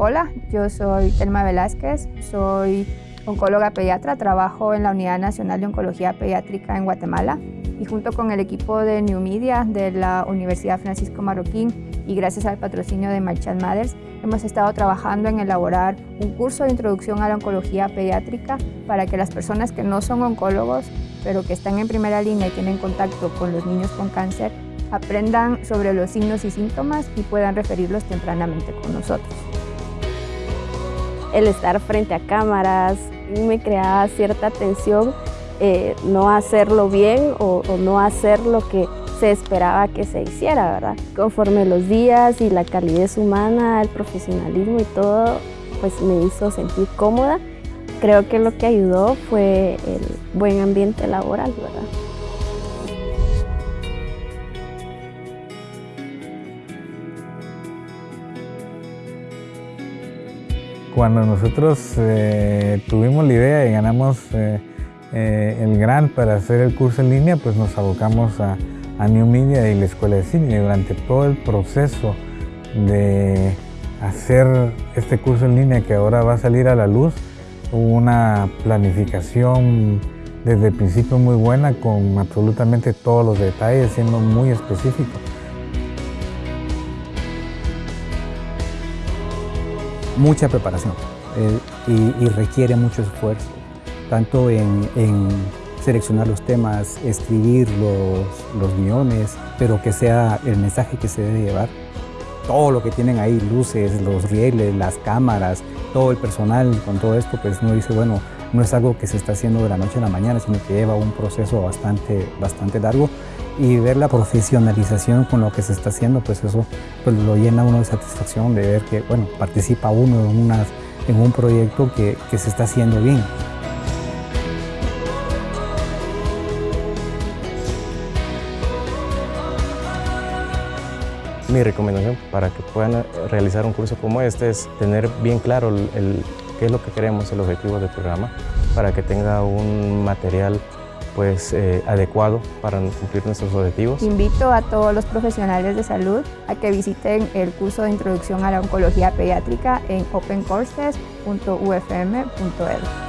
Hola, yo soy Telma Velázquez, soy oncóloga pediatra, trabajo en la Unidad Nacional de Oncología Pediátrica en Guatemala y junto con el equipo de New Media de la Universidad Francisco Marroquín y gracias al patrocinio de Marchand Matters hemos estado trabajando en elaborar un curso de introducción a la oncología pediátrica para que las personas que no son oncólogos pero que están en primera línea y tienen contacto con los niños con cáncer aprendan sobre los signos y síntomas y puedan referirlos tempranamente con nosotros el estar frente a cámaras me creaba cierta tensión, eh, no hacerlo bien o, o, no hacer lo que se esperaba que se hiciera, ¿verdad? Conforme los días y la calidez humana, el profesionalismo y todo, pues me hizo sentir cómoda. Creo que lo que ayudó fue el buen ambiente laboral, ¿verdad? Cuando nosotros eh, tuvimos la idea y ganamos eh, eh, el grant para hacer el curso en línea, pues nos abocamos a, New Media y la Escuela de Cine. Durante todo el proceso de hacer este curso en línea que ahora va a salir a la luz, hubo una planificación desde el principio muy buena con absolutamente todos los detalles, siendo muy específico. Mucha preparación eh, y, y, requiere mucho esfuerzo, tanto en, en, seleccionar los temas, escribir los, los guiones, pero que sea el mensaje que se debe llevar. Todo lo que tienen ahí, luces, los rieles, las cámaras, todo el personal con todo esto, pues uno dice, bueno, no es algo que se está haciendo de la noche a la mañana, sino que lleva un proceso bastante, bastante largo y ver la profesionalización con lo que se está haciendo, pues eso pues lo llena uno de satisfacción de ver que, bueno, participa uno en, una, en un proyecto que, que se está haciendo bien. Mi recomendación para que puedan realizar un curso como este es tener bien claro el, qué es lo que queremos, el objetivo del programa, para que tenga un material pues, eh, adecuado para cumplir nuestros objetivos. Invito a todos los profesionales de salud a que visiten el curso de introducción a la oncología pediátrica en opencourses.ufm.edu.